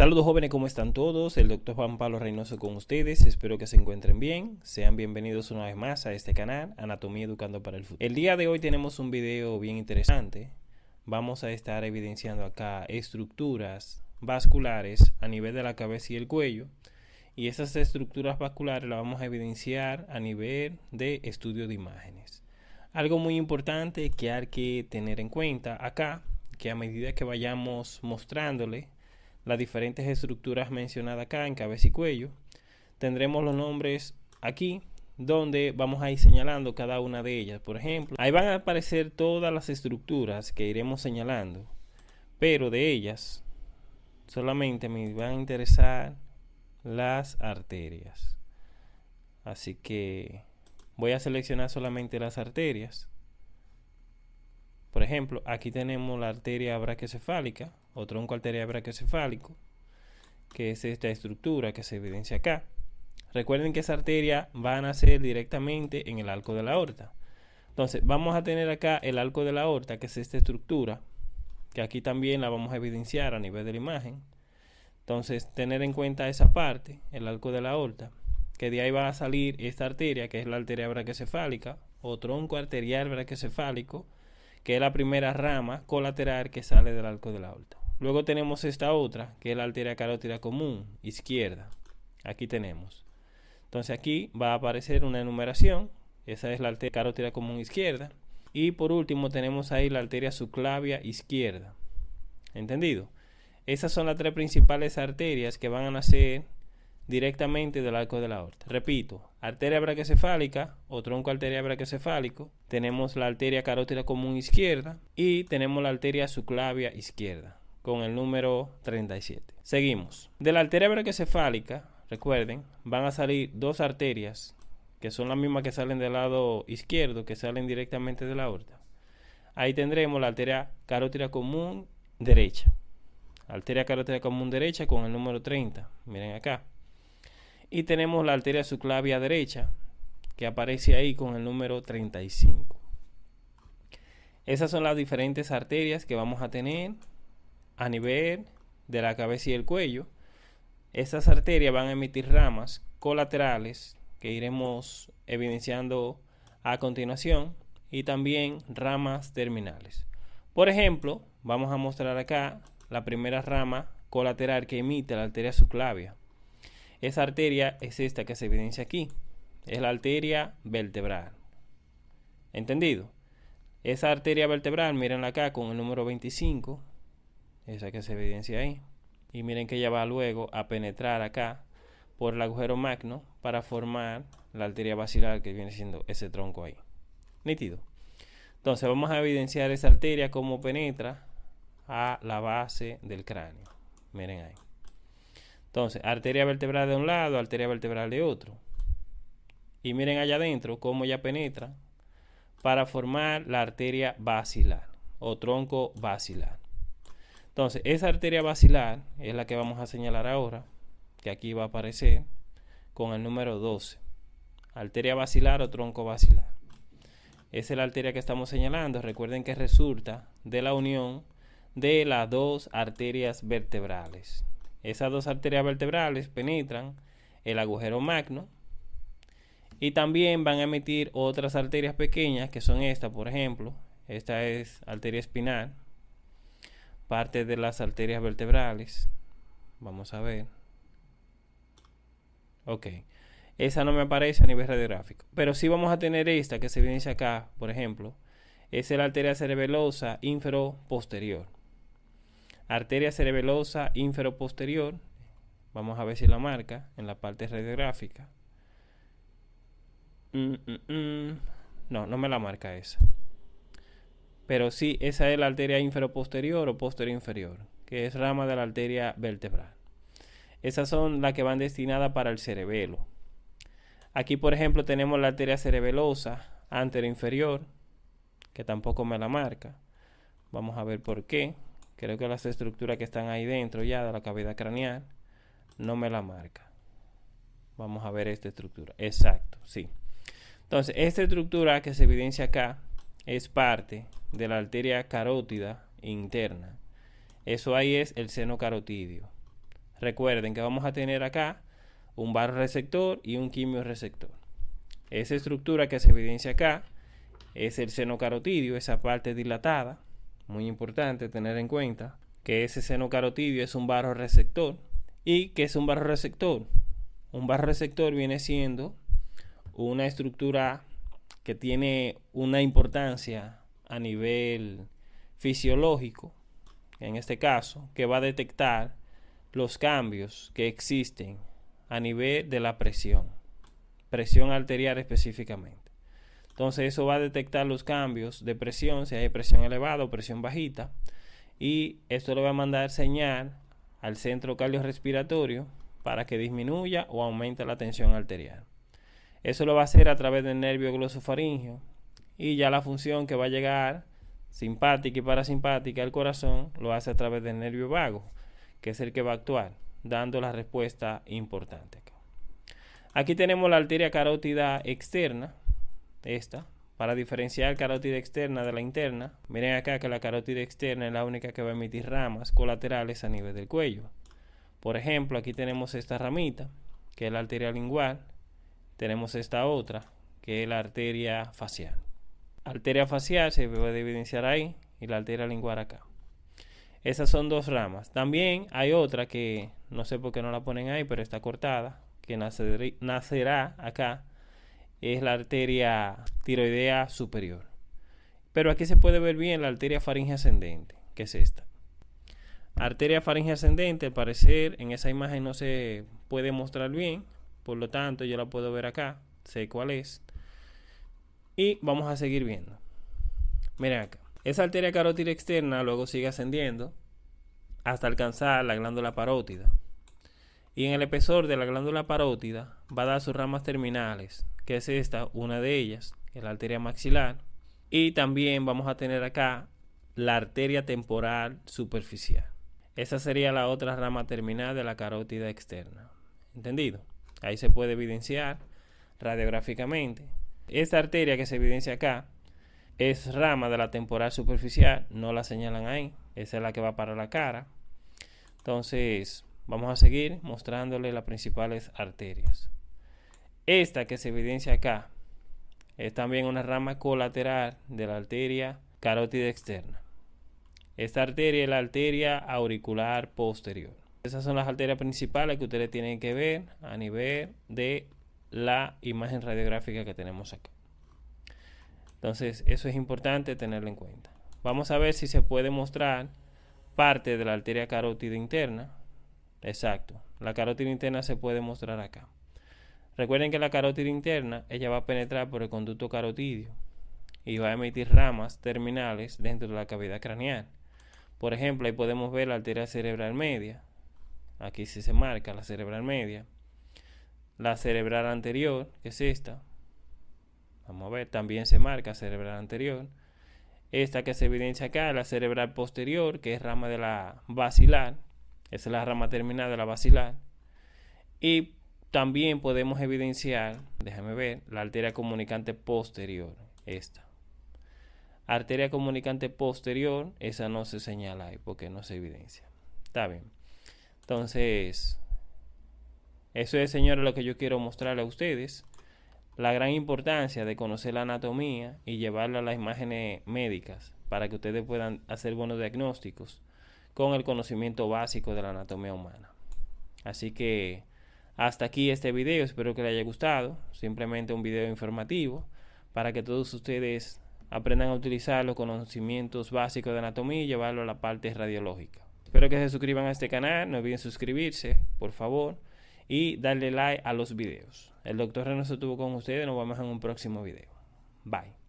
Saludos jóvenes, ¿cómo están todos? El doctor Juan Pablo Reynoso con ustedes. Espero que se encuentren bien. Sean bienvenidos una vez más a este canal, Anatomía Educando para el Futuro. El día de hoy tenemos un video bien interesante. Vamos a estar evidenciando acá estructuras vasculares a nivel de la cabeza y el cuello. Y esas estructuras vasculares las vamos a evidenciar a nivel de estudio de imágenes. Algo muy importante que hay que tener en cuenta acá, que a medida que vayamos mostrándole las diferentes estructuras mencionadas acá en cabeza y cuello, tendremos los nombres aquí donde vamos a ir señalando cada una de ellas. Por ejemplo, ahí van a aparecer todas las estructuras que iremos señalando, pero de ellas solamente me van a interesar las arterias. Así que voy a seleccionar solamente las arterias. Por ejemplo, aquí tenemos la arteria brachiocefálica o tronco arterial brachiocefálico, que es esta estructura que se evidencia acá. Recuerden que esa arteria va a nacer directamente en el arco de la aorta. Entonces, vamos a tener acá el arco de la aorta, que es esta estructura, que aquí también la vamos a evidenciar a nivel de la imagen. Entonces, tener en cuenta esa parte, el arco de la aorta que de ahí va a salir esta arteria, que es la arteria brachiocefálica o tronco arterial brachiocefálico, que es la primera rama colateral que sale del arco de la aorta. Luego tenemos esta otra, que es la arteria carótida común, izquierda. Aquí tenemos. Entonces aquí va a aparecer una enumeración. Esa es la arteria carótida común izquierda. Y por último tenemos ahí la arteria subclavia izquierda. ¿Entendido? Esas son las tres principales arterias que van a nacer directamente del arco de la aorta. Repito, arteria brachiocefálica o tronco arterial brachiocefálico, tenemos la arteria carótida común izquierda y tenemos la arteria subclavia izquierda con el número 37. Seguimos. De la arteria brachiocefálica, recuerden, van a salir dos arterias que son las mismas que salen del lado izquierdo, que salen directamente de la aorta. Ahí tendremos la arteria carótida común derecha. Arteria carótida común derecha con el número 30. Miren acá. Y tenemos la arteria subclavia derecha, que aparece ahí con el número 35. Esas son las diferentes arterias que vamos a tener a nivel de la cabeza y el cuello. Estas arterias van a emitir ramas colaterales que iremos evidenciando a continuación y también ramas terminales. Por ejemplo, vamos a mostrar acá la primera rama colateral que emite la arteria subclavia. Esa arteria es esta que se evidencia aquí. Es la arteria vertebral. ¿Entendido? Esa arteria vertebral, miren acá con el número 25. Esa que se evidencia ahí. Y miren que ella va luego a penetrar acá por el agujero magno para formar la arteria basilar que viene siendo ese tronco ahí. Nítido. Entonces vamos a evidenciar esa arteria como penetra a la base del cráneo. Miren ahí. Entonces, arteria vertebral de un lado, arteria vertebral de otro. Y miren allá adentro cómo ya penetra para formar la arteria basilar o tronco basilar. Entonces, esa arteria basilar es la que vamos a señalar ahora, que aquí va a aparecer con el número 12. Arteria basilar o tronco basilar. Esa es la arteria que estamos señalando. Recuerden que resulta de la unión de las dos arterias vertebrales. Esas dos arterias vertebrales penetran el agujero magno y también van a emitir otras arterias pequeñas que son estas, por ejemplo. Esta es arteria espinal, parte de las arterias vertebrales. Vamos a ver. Ok. Esa no me aparece a nivel radiográfico. Pero sí vamos a tener esta que se evidencia acá, por ejemplo. Es la arteria cerebelosa infero-posterior arteria cerebelosa inferoposterior. Vamos a ver si la marca en la parte radiográfica. Mm, mm, mm. No, no me la marca esa. Pero sí, esa es la arteria inferoposterior o posterior inferior, que es rama de la arteria vertebral. Esas son las que van destinadas para el cerebelo. Aquí, por ejemplo, tenemos la arteria cerebelosa inferior, que tampoco me la marca. Vamos a ver por qué. Creo que las estructuras que están ahí dentro ya de la cavidad craneal no me la marca. Vamos a ver esta estructura. Exacto, sí. Entonces, esta estructura que se evidencia acá es parte de la arteria carótida interna. Eso ahí es el seno carotidio. Recuerden que vamos a tener acá un receptor y un receptor. Esa estructura que se evidencia acá es el seno carotidio, esa parte dilatada. Muy importante tener en cuenta que ese seno carotidio es un barro receptor. ¿Y que es un barro receptor? Un barro receptor viene siendo una estructura que tiene una importancia a nivel fisiológico, en este caso, que va a detectar los cambios que existen a nivel de la presión, presión arterial específicamente. Entonces eso va a detectar los cambios de presión, si hay presión elevada o presión bajita, y esto le va a mandar señal al centro cardiorrespiratorio para que disminuya o aumente la tensión arterial. Eso lo va a hacer a través del nervio glosofaringeo y ya la función que va a llegar simpática y parasimpática al corazón lo hace a través del nervio vago, que es el que va a actuar, dando la respuesta importante. Aquí tenemos la arteria carótida externa, esta, para diferenciar carótida externa de la interna. Miren acá que la carótida externa es la única que va a emitir ramas colaterales a nivel del cuello. Por ejemplo, aquí tenemos esta ramita, que es la arteria lingual. Tenemos esta otra, que es la arteria facial. Arteria facial se puede evidenciar ahí y la arteria lingual acá. Esas son dos ramas. También hay otra que no sé por qué no la ponen ahí, pero está cortada, que nacerá acá. Es la arteria tiroidea superior. Pero aquí se puede ver bien la arteria faringe ascendente, que es esta. Arteria faringe ascendente, al parecer en esa imagen no se puede mostrar bien, por lo tanto yo la puedo ver acá, sé cuál es. Y vamos a seguir viendo. Miren acá. Esa arteria carótida externa luego sigue ascendiendo hasta alcanzar la glándula parótida. Y en el espesor de la glándula parótida va a dar sus ramas terminales, que es esta, una de ellas, que la arteria maxilar. Y también vamos a tener acá la arteria temporal superficial. Esa sería la otra rama terminal de la carótida externa. ¿Entendido? Ahí se puede evidenciar radiográficamente. Esta arteria que se evidencia acá es rama de la temporal superficial, no la señalan ahí, esa es la que va para la cara. Entonces, vamos a seguir mostrándole las principales arterias. Esta que se evidencia acá es también una rama colateral de la arteria carótida externa. Esta arteria es la arteria auricular posterior. Esas son las arterias principales que ustedes tienen que ver a nivel de la imagen radiográfica que tenemos acá. Entonces, eso es importante tenerlo en cuenta. Vamos a ver si se puede mostrar parte de la arteria carótida interna. Exacto. La carótida interna se puede mostrar acá. Recuerden que la carótida interna, ella va a penetrar por el conducto carotidio y va a emitir ramas terminales dentro de la cavidad craneal. Por ejemplo, ahí podemos ver la arteria cerebral media. Aquí sí se marca la cerebral media. La cerebral anterior, que es esta, Vamos a ver, también se marca cerebral anterior. Esta que se evidencia acá, la cerebral posterior, que es rama de la basilar. Esa es la rama terminal de la basilar. Y también podemos evidenciar, déjame ver, la arteria comunicante posterior, esta. Arteria comunicante posterior, esa no se señala ahí porque no se evidencia. Está bien. Entonces, eso es, señores, lo que yo quiero mostrarle a ustedes la gran importancia de conocer la anatomía y llevarla a las imágenes médicas para que ustedes puedan hacer buenos diagnósticos con el conocimiento básico de la anatomía humana. Así que hasta aquí este video, espero que les haya gustado, simplemente un video informativo para que todos ustedes aprendan a utilizar los conocimientos básicos de anatomía y llevarlo a la parte radiológica. Espero que se suscriban a este canal, no olviden suscribirse, por favor y darle like a los videos. El doctor Reno se tuvo con ustedes, nos vemos en un próximo video. Bye.